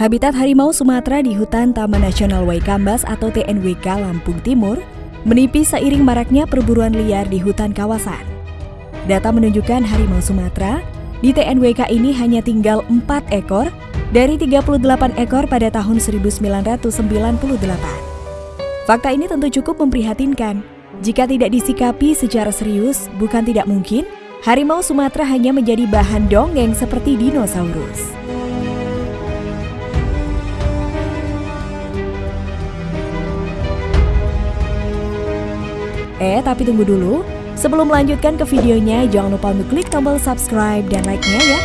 Habitat harimau Sumatera di hutan Taman Nasional Waikambas atau TNWK Lampung Timur menipis seiring maraknya perburuan liar di hutan kawasan. Data menunjukkan harimau Sumatera di TNWK ini hanya tinggal 4 ekor dari 38 ekor pada tahun 1998. Fakta ini tentu cukup memprihatinkan. Jika tidak disikapi secara serius, bukan tidak mungkin harimau Sumatera hanya menjadi bahan dongeng seperti dinosaurus. Eh, tapi tunggu dulu. Sebelum melanjutkan ke videonya, jangan lupa untuk klik tombol subscribe dan like-nya ya.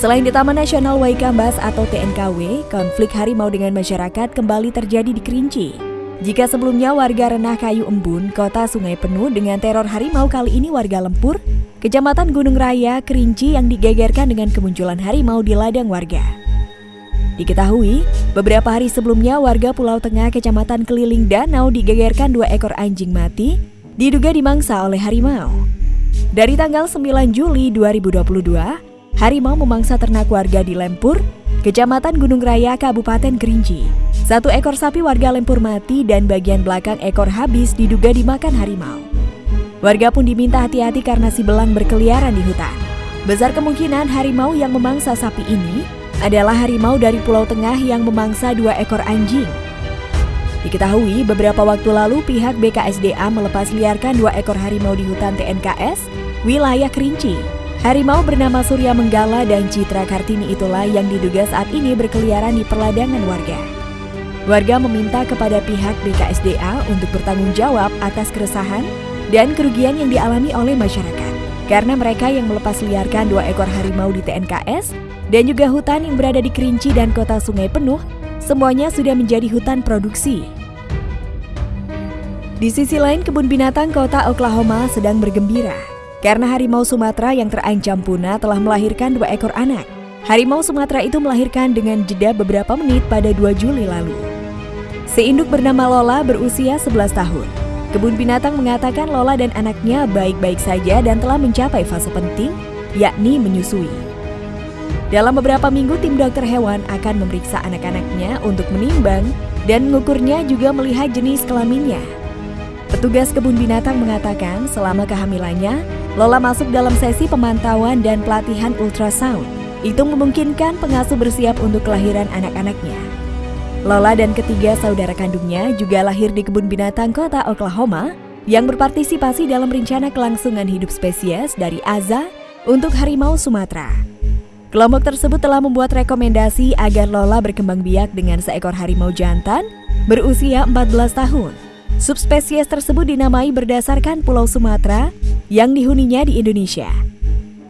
Selain di Taman Nasional Waikambas atau TNKW, konflik harimau dengan masyarakat kembali terjadi di Kerinci. Jika sebelumnya warga Renah Kayu Embun, kota sungai penuh dengan teror harimau kali ini warga Lempur, Kecamatan Gunung Raya, Kerinci yang digegerkan dengan kemunculan harimau di ladang warga. Diketahui, beberapa hari sebelumnya warga Pulau Tengah Kecamatan Keliling Danau digegerkan dua ekor anjing mati, diduga dimangsa oleh harimau. Dari tanggal 9 Juli 2022, harimau memangsa ternak warga di Lempur, Kecamatan Gunung Raya, Kabupaten Kerinci. Satu ekor sapi warga Lempur mati dan bagian belakang ekor habis diduga dimakan harimau. Warga pun diminta hati-hati karena si belang berkeliaran di hutan. Besar kemungkinan harimau yang memangsa sapi ini adalah harimau dari Pulau Tengah yang memangsa dua ekor anjing. Diketahui beberapa waktu lalu pihak BKSDA melepas liarkan dua ekor harimau di hutan TNKS, wilayah Kerinci. Harimau bernama Surya Menggala dan Citra Kartini itulah yang diduga saat ini berkeliaran di perladangan warga. Warga meminta kepada pihak BKSDA untuk bertanggung jawab atas keresahan dan kerugian yang dialami oleh masyarakat. Karena mereka yang melepas liarkan dua ekor harimau di TNKS dan juga hutan yang berada di Kerinci dan kota Sungai Penuh, semuanya sudah menjadi hutan produksi. Di sisi lain, kebun binatang kota Oklahoma sedang bergembira karena harimau Sumatera yang terancam punah telah melahirkan dua ekor anak. Harimau Sumatera itu melahirkan dengan jeda beberapa menit pada 2 Juli lalu. Seinduk bernama Lola berusia 11 tahun. Kebun binatang mengatakan Lola dan anaknya baik-baik saja dan telah mencapai fase penting, yakni menyusui. Dalam beberapa minggu, tim dokter hewan akan memeriksa anak-anaknya untuk menimbang dan mengukurnya juga melihat jenis kelaminnya. Petugas kebun binatang mengatakan selama kehamilannya, Lola masuk dalam sesi pemantauan dan pelatihan ultrasound. Itu memungkinkan pengasuh bersiap untuk kelahiran anak-anaknya. Lola dan ketiga saudara kandungnya juga lahir di kebun binatang kota Oklahoma yang berpartisipasi dalam rencana kelangsungan hidup spesies dari Aza untuk harimau Sumatera. Kelompok tersebut telah membuat rekomendasi agar Lola berkembang biak dengan seekor harimau jantan berusia 14 tahun. Subspesies tersebut dinamai berdasarkan Pulau Sumatera yang dihuninya di Indonesia.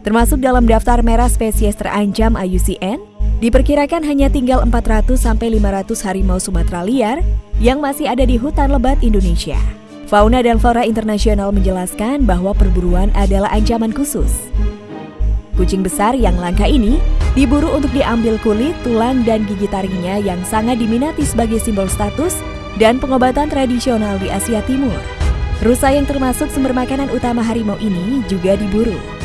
Termasuk dalam daftar merah spesies terancam IUCN Diperkirakan hanya tinggal 400 sampai 500 harimau Sumatera liar yang masih ada di hutan lebat Indonesia. Fauna dan Flora Internasional menjelaskan bahwa perburuan adalah ancaman khusus. Kucing besar yang langka ini diburu untuk diambil kulit, tulang, dan gigi taringnya yang sangat diminati sebagai simbol status dan pengobatan tradisional di Asia Timur. Rusa yang termasuk sumber makanan utama harimau ini juga diburu.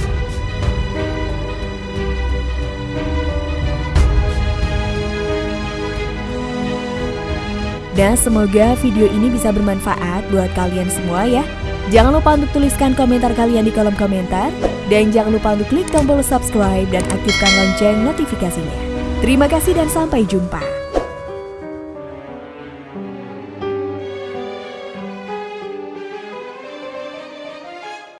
Dan semoga video ini bisa bermanfaat buat kalian semua ya. Jangan lupa untuk tuliskan komentar kalian di kolom komentar. Dan jangan lupa untuk klik tombol subscribe dan aktifkan lonceng notifikasinya. Terima kasih dan sampai jumpa.